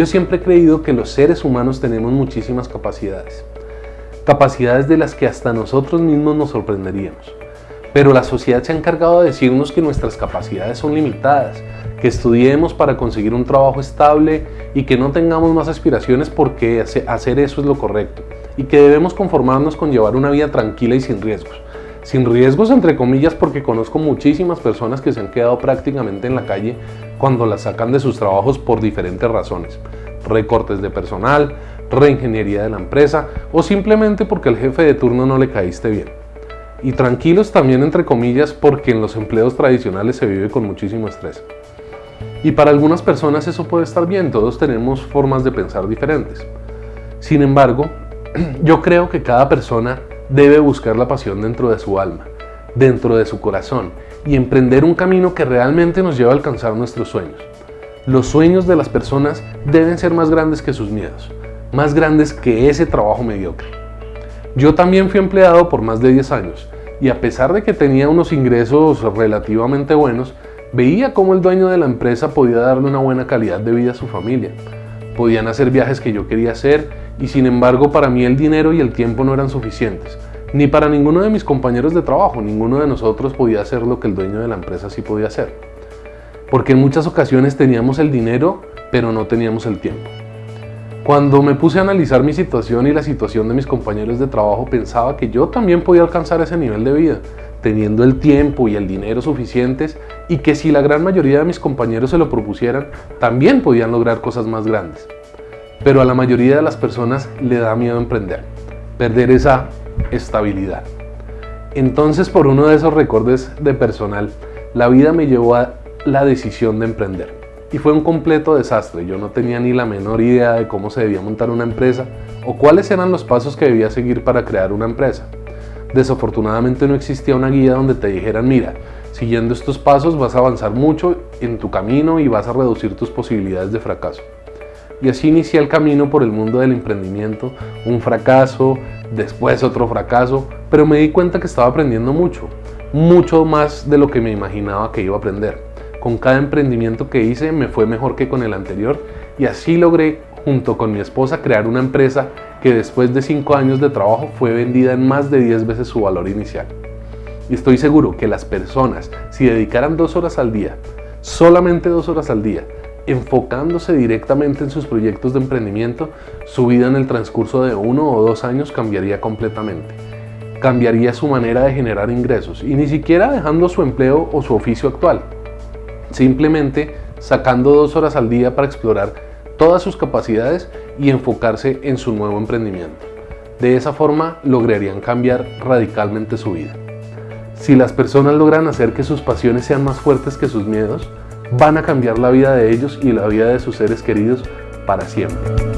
Yo siempre he creído que los seres humanos tenemos muchísimas capacidades. Capacidades de las que hasta nosotros mismos nos sorprenderíamos. Pero la sociedad se ha encargado de decirnos que nuestras capacidades son limitadas, que estudiemos para conseguir un trabajo estable y que no tengamos más aspiraciones porque hacer eso es lo correcto y que debemos conformarnos con llevar una vida tranquila y sin riesgos. Sin riesgos entre comillas porque conozco muchísimas personas que se han quedado prácticamente en la calle cuando las sacan de sus trabajos por diferentes razones. Recortes de personal, reingeniería de la empresa o simplemente porque el jefe de turno no le caíste bien. Y tranquilos también entre comillas porque en los empleos tradicionales se vive con muchísimo estrés. Y para algunas personas eso puede estar bien, todos tenemos formas de pensar diferentes. Sin embargo, yo creo que cada persona debe buscar la pasión dentro de su alma, dentro de su corazón y emprender un camino que realmente nos lleve a alcanzar nuestros sueños. Los sueños de las personas deben ser más grandes que sus miedos, más grandes que ese trabajo mediocre. Yo también fui empleado por más de 10 años y a pesar de que tenía unos ingresos relativamente buenos, Veía cómo el dueño de la empresa podía darle una buena calidad de vida a su familia. Podían hacer viajes que yo quería hacer y sin embargo para mí el dinero y el tiempo no eran suficientes. Ni para ninguno de mis compañeros de trabajo, ninguno de nosotros podía hacer lo que el dueño de la empresa sí podía hacer. Porque en muchas ocasiones teníamos el dinero, pero no teníamos el tiempo. Cuando me puse a analizar mi situación y la situación de mis compañeros de trabajo, pensaba que yo también podía alcanzar ese nivel de vida, teniendo el tiempo y el dinero suficientes y que si la gran mayoría de mis compañeros se lo propusieran, también podían lograr cosas más grandes. Pero a la mayoría de las personas le da miedo emprender, perder esa estabilidad. Entonces por uno de esos recordes de personal, la vida me llevó a la decisión de emprender. Y fue un completo desastre, yo no tenía ni la menor idea de cómo se debía montar una empresa o cuáles eran los pasos que debía seguir para crear una empresa. Desafortunadamente no existía una guía donde te dijeran, mira, siguiendo estos pasos vas a avanzar mucho en tu camino y vas a reducir tus posibilidades de fracaso. Y así inicié el camino por el mundo del emprendimiento, un fracaso, después otro fracaso, pero me di cuenta que estaba aprendiendo mucho, mucho más de lo que me imaginaba que iba a aprender. Con cada emprendimiento que hice me fue mejor que con el anterior y así logré junto con mi esposa crear una empresa que después de 5 años de trabajo fue vendida en más de 10 veces su valor inicial. Y estoy seguro que las personas, si dedicaran dos horas al día, solamente dos horas al día, enfocándose directamente en sus proyectos de emprendimiento, su vida en el transcurso de uno o dos años cambiaría completamente. Cambiaría su manera de generar ingresos y ni siquiera dejando su empleo o su oficio actual. Simplemente sacando dos horas al día para explorar todas sus capacidades y enfocarse en su nuevo emprendimiento. De esa forma lograrían cambiar radicalmente su vida. Si las personas logran hacer que sus pasiones sean más fuertes que sus miedos, van a cambiar la vida de ellos y la vida de sus seres queridos para siempre.